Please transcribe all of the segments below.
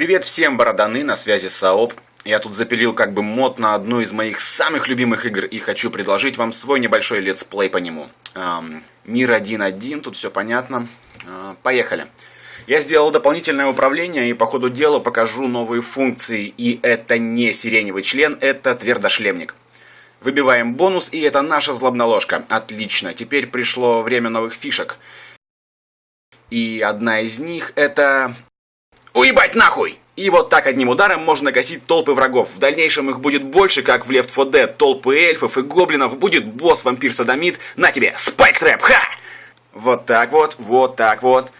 Привет всем, бороданы, на связи Саоп. Я тут запилил как бы мод на одну из моих самых любимых игр и хочу предложить вам свой небольшой летсплей по нему. Эм, мир 1.1, тут все понятно. Э, поехали. Я сделал дополнительное управление и по ходу дела покажу новые функции. И это не сиреневый член, это твердошлемник. Выбиваем бонус, и это наша злобноложка. Отлично, теперь пришло время новых фишек. И одна из них это Уебать нахуй! И вот так одним ударом можно гасить толпы врагов. В дальнейшем их будет больше, как в Left 4 Dead, толпы эльфов и гоблинов, будет босс-вампир-садомит. На тебе, спайк-трэп, ха! Вот так вот, вот так вот.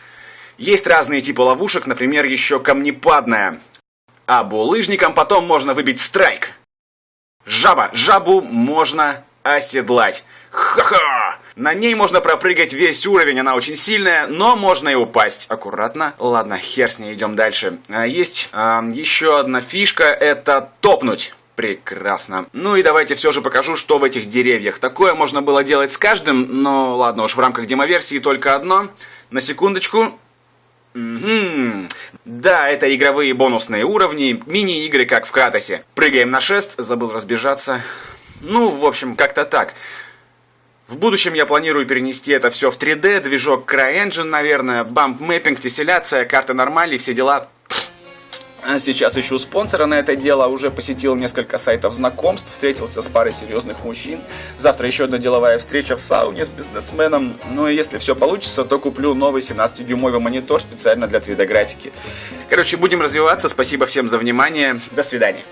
Есть разные типы ловушек, например, еще камнепадная. А булыжником потом можно выбить страйк. Жаба, жабу можно оседлать. Ха-ха! На ней можно пропрыгать весь уровень, она очень сильная, но можно и упасть. Аккуратно. Ладно, хер с ней, идем дальше. А, есть а, еще одна фишка, это топнуть. Прекрасно. Ну и давайте все же покажу, что в этих деревьях. Такое можно было делать с каждым, но ладно уж, в рамках демоверсии только одно. На секундочку. Угу. Да, это игровые бонусные уровни, мини-игры, как в Кратосе. Прыгаем на шест, забыл разбежаться. Ну, в общем, как-то так. В будущем я планирую перенести это все в 3D, движок CryEngine, наверное, бамп мэппинг, тесселяция, карта нормали, все дела. А сейчас ищу спонсора на это дело, уже посетил несколько сайтов знакомств, встретился с парой серьезных мужчин. Завтра еще одна деловая встреча в сауне с бизнесменом. Ну и если все получится, то куплю новый 17-дюймовый монитор специально для 3D графики. Короче, будем развиваться. Спасибо всем за внимание. До свидания.